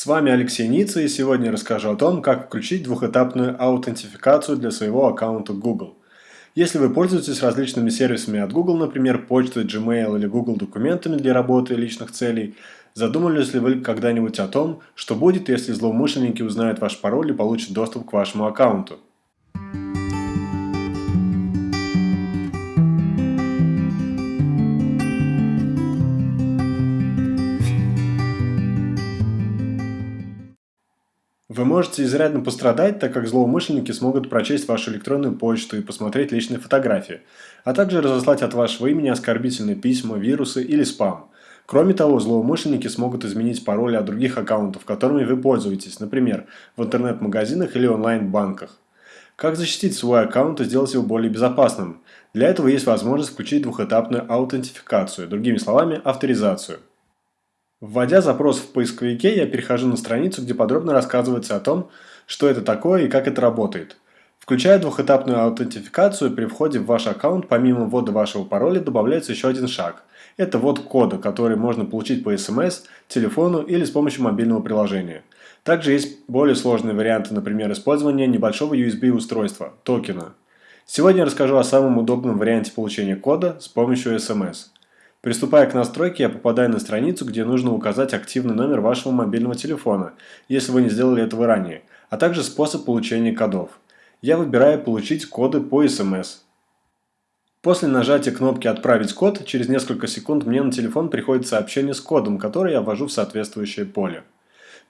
С вами Алексей Ницца и сегодня я расскажу о том, как включить двухэтапную аутентификацию для своего аккаунта Google. Если вы пользуетесь различными сервисами от Google, например, почтой, Gmail или Google документами для работы и личных целей, задумывались ли вы когда-нибудь о том, что будет, если злоумышленники узнают ваш пароль и получат доступ к вашему аккаунту? Вы можете изрядно пострадать, так как злоумышленники смогут прочесть вашу электронную почту и посмотреть личные фотографии, а также разослать от вашего имени оскорбительные письма, вирусы или спам. Кроме того, злоумышленники смогут изменить пароли от других аккаунтов, которыми вы пользуетесь, например, в интернет-магазинах или онлайн-банках. Как защитить свой аккаунт и сделать его более безопасным? Для этого есть возможность включить двухэтапную аутентификацию, другими словами, авторизацию. Вводя запрос в поисковике, я перехожу на страницу, где подробно рассказывается о том, что это такое и как это работает. Включая двухэтапную аутентификацию, при входе в ваш аккаунт, помимо ввода вашего пароля, добавляется еще один шаг. Это ввод кода, который можно получить по смс, телефону или с помощью мобильного приложения. Также есть более сложные варианты, например, использования небольшого USB-устройства, токена. Сегодня я расскажу о самом удобном варианте получения кода с помощью смс. Приступая к настройке, я попадаю на страницу, где нужно указать активный номер вашего мобильного телефона, если вы не сделали этого ранее, а также способ получения кодов. Я выбираю «Получить коды по СМС». После нажатия кнопки «Отправить код» через несколько секунд мне на телефон приходит сообщение с кодом, который я ввожу в соответствующее поле.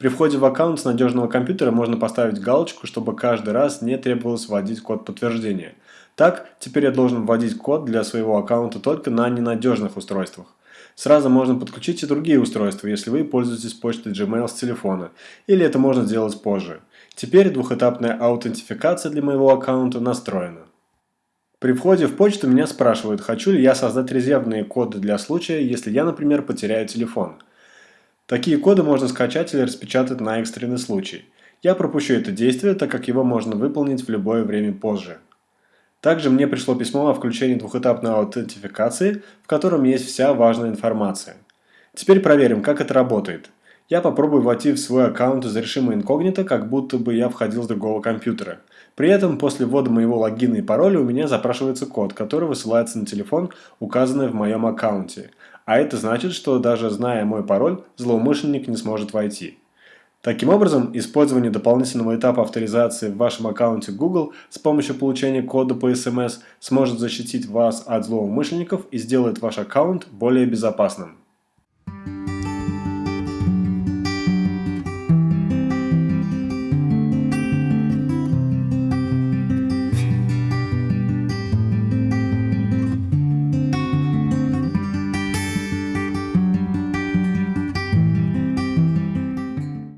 При входе в аккаунт с надежного компьютера можно поставить галочку, чтобы каждый раз не требовалось вводить код подтверждения – так, теперь я должен вводить код для своего аккаунта только на ненадежных устройствах. Сразу можно подключить и другие устройства, если вы пользуетесь почтой Gmail с телефона, или это можно сделать позже. Теперь двухэтапная аутентификация для моего аккаунта настроена. При входе в почту меня спрашивают, хочу ли я создать резервные коды для случая, если я, например, потеряю телефон. Такие коды можно скачать или распечатать на экстренный случай. Я пропущу это действие, так как его можно выполнить в любое время позже. Также мне пришло письмо о включении двухэтапной аутентификации, в котором есть вся важная информация. Теперь проверим, как это работает. Я попробую войти в свой аккаунт из режима инкогнито, как будто бы я входил с другого компьютера. При этом после ввода моего логина и пароля у меня запрашивается код, который высылается на телефон, указанный в моем аккаунте. А это значит, что даже зная мой пароль, злоумышленник не сможет войти. Таким образом, использование дополнительного этапа авторизации в вашем аккаунте Google с помощью получения кода по SMS сможет защитить вас от злоумышленников и сделает ваш аккаунт более безопасным.